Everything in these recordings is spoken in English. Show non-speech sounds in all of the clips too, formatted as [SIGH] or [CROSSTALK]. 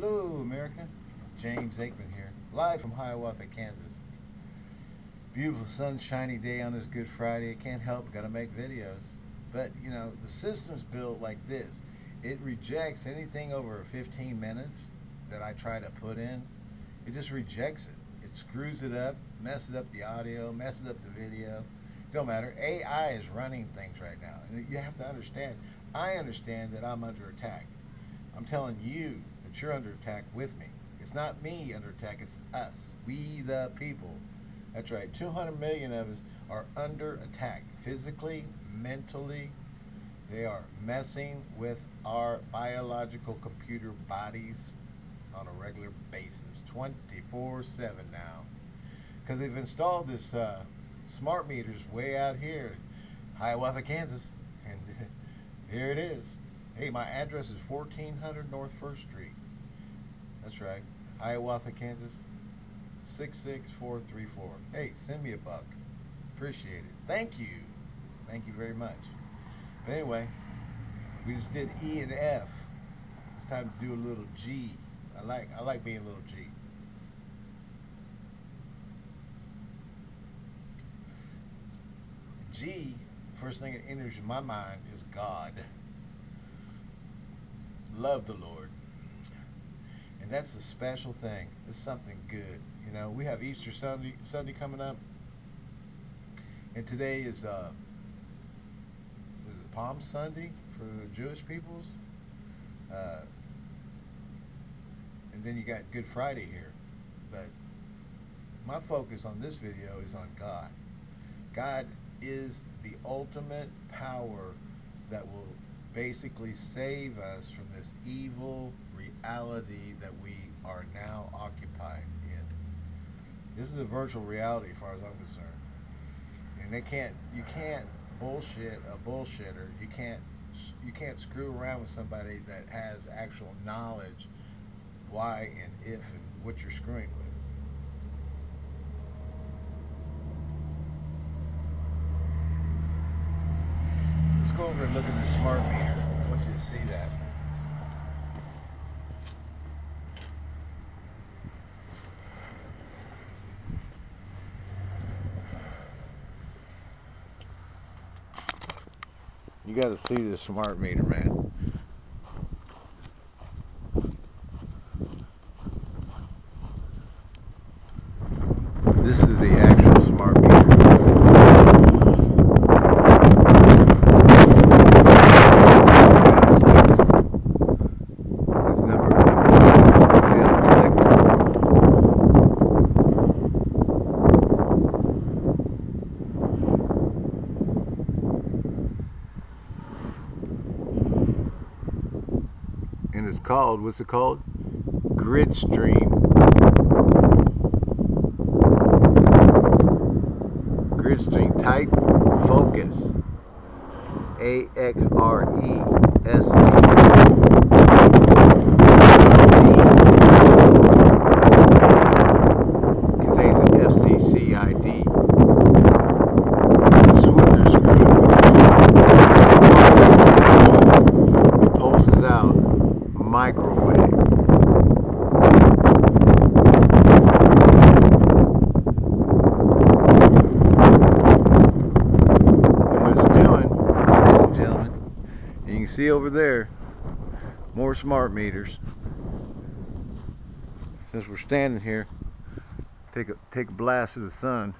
Hello, America. James Aikman here, live from Hiawatha, Kansas. Beautiful sunshiny day on this Good Friday. I can't help, gotta make videos. But, you know, the system's built like this. It rejects anything over 15 minutes that I try to put in. It just rejects it. It screws it up, messes up the audio, messes up the video. Don't matter. AI is running things right now. And you have to understand, I understand that I'm under attack. I'm telling you you're under attack with me. It's not me under attack, it's us. We the people. That's right. 200 million of us are under attack physically, mentally. They are messing with our biological computer bodies on a regular basis, 24 7 now. Because they've installed this uh, smart meters way out here, Hiawatha, Kansas. [LAUGHS] And [LAUGHS] here it is. Hey, my address is 1400 North 1st Street. That's right. Hiawatha, Kansas 66434. Hey, send me a buck. Appreciate it. Thank you. Thank you very much. But anyway, we just did E and F. It's time to do a little G. I like I like being a little G. G, first thing that enters my mind is God love the Lord. And that's a special thing. It's something good. You know, we have Easter Sunday Sunday coming up. And today is uh Palm Sunday for Jewish peoples. Uh, and then you got Good Friday here. But my focus on this video is on God. God is the ultimate power that will basically save us from this evil reality that we are now occupied in. This is a virtual reality as far as I'm concerned. And they can't you can't bullshit a bullshitter. You can't you can't screw around with somebody that has actual knowledge why and if and what you're screwing with. Let's go over and look at the smart meter. I want you to see that. You got to see this smart meter, man. This is the actual smart meter. This number, see how it clicks? Called what's it called? Gridstream. Gridstream type focus. A X R E S E. Contains an FCC ID. This is what they're screwing with. It pulses out microwave. And what it's doing, ladies and gentlemen, you can see over there more smart meters. Since we're standing here, take a take a blast of the sun.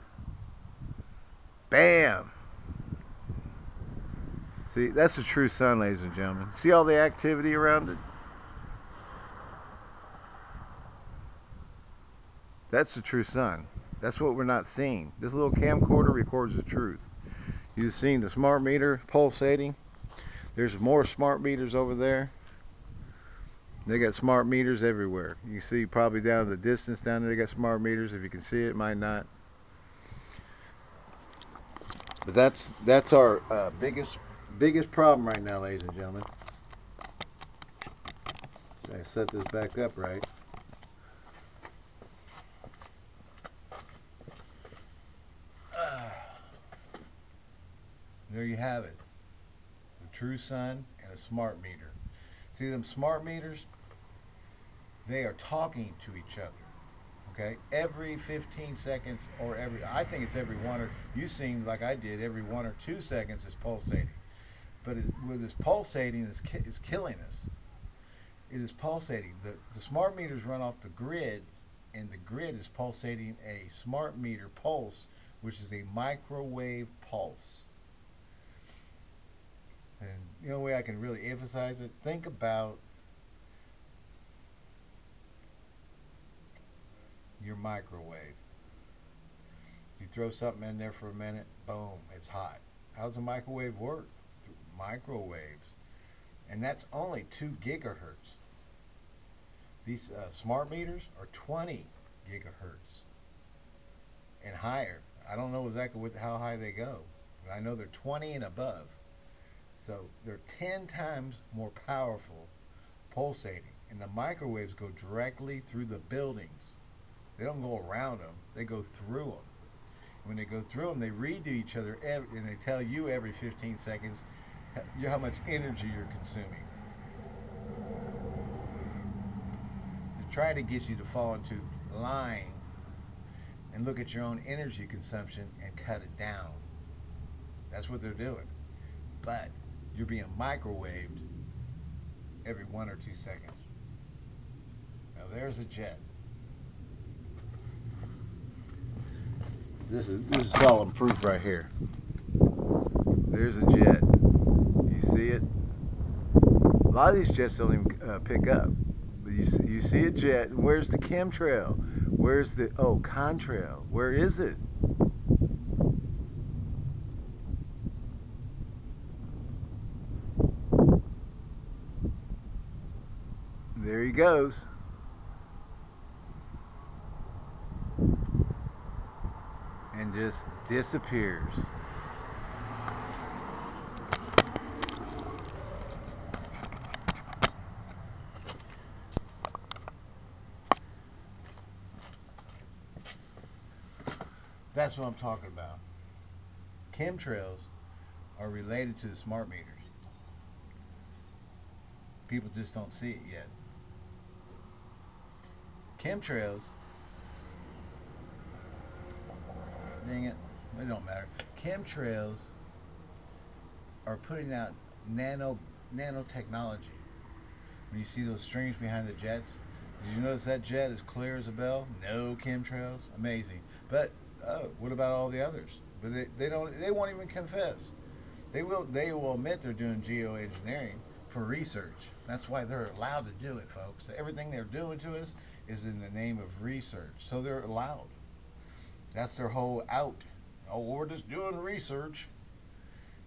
Bam! See, that's the true sun, ladies and gentlemen. See all the activity around it? That's the true sun. That's what we're not seeing. This little camcorder records the truth. You've seen the smart meter pulsating. There's more smart meters over there. They got smart meters everywhere. You see probably down in the distance down there they got smart meters. If you can see it, might not. But that's that's our uh, biggest biggest problem right now, ladies and gentlemen. I set this back up right. There you have it. True sun and a smart meter. See them smart meters? they are talking to each other. Okay, every 15 seconds or every, I think it's every one or, you seem like I did, every one or two seconds is pulsating. But it, with this pulsating, it's, ki killing us. It is pulsating. The, the smart meters run off the grid, and the grid is pulsating a smart meter pulse, which is a microwave pulse. And the only way I can really emphasize it, think about your microwave. You throw something in there for a minute, boom, it's hot. How does a microwave work? Microwaves. And that's only 2 gigahertz. These uh, smart meters are 20 gigahertz and higher. I don't know exactly what, how high they go, but I know they're 20 and above. So they're 10 times more powerful pulsating. And the microwaves go directly through the buildings. They don't go around them, they go through them. When they go through them, they read to each other every, and they tell you every 15 seconds how much energy you're consuming. To try to get you to fall into line and look at your own energy consumption and cut it down. That's what they're doing. But you're being microwaved every one or two seconds. Now there's a jet. This is this is solid proof right here. There's a jet. You see it? A lot of these jets don't even uh, pick up. But you see, you see a jet. Where's the chemtrail? Where's the oh contrail? Where is it? There he goes. And just disappears. That's what I'm talking about. Chemtrails are related to the smart meters. People just don't see it yet. Chemtrails, dang it, it don't matter. Chemtrails are putting out nano nanotechnology. When you see those strings behind the jets, did you notice that jet is clear as a bell? No chemtrails? Amazing. But oh, what about all the others? But they, they don't they won't even confess. They will they will admit they're doing geoengineering for research. That's why they're allowed to do it, folks. Everything they're doing to us is in the name of research. So they're allowed. That's their whole out. Oh, we're just doing research.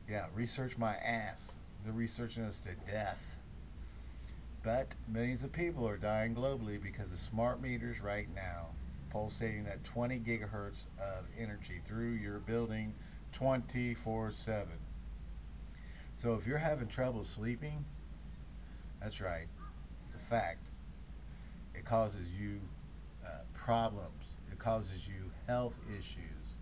Yeah, research my ass. They're researching us to death. But millions of people are dying globally because of smart meters right now pulsating at 20 gigahertz of energy through your building 24 7. So if you're having trouble sleeping, that's right, it's a fact. It causes you uh, problems, it causes you health issues.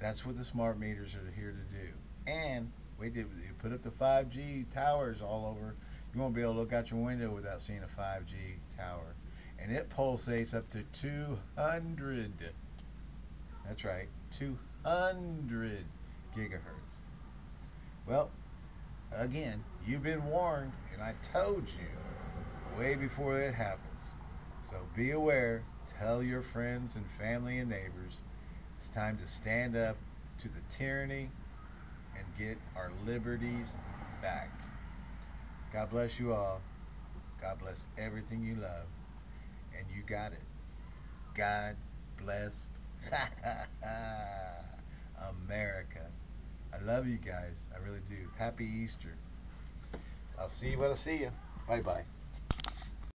That's what the smart meters are here to do. And we did you put up the 5G towers all over. You won't be able to look out your window without seeing a 5G tower and it pulsates up to 200 that's right 200 gigahertz well again you've been warned and I told you way before it happens. So be aware. Tell your friends and family and neighbors. It's time to stand up to the tyranny and get our liberties back. God bless you all. God bless everything you love. And you got it. God bless [LAUGHS] America. I love you guys. I really do. Happy Easter. I'll see you when I see you. Bye bye.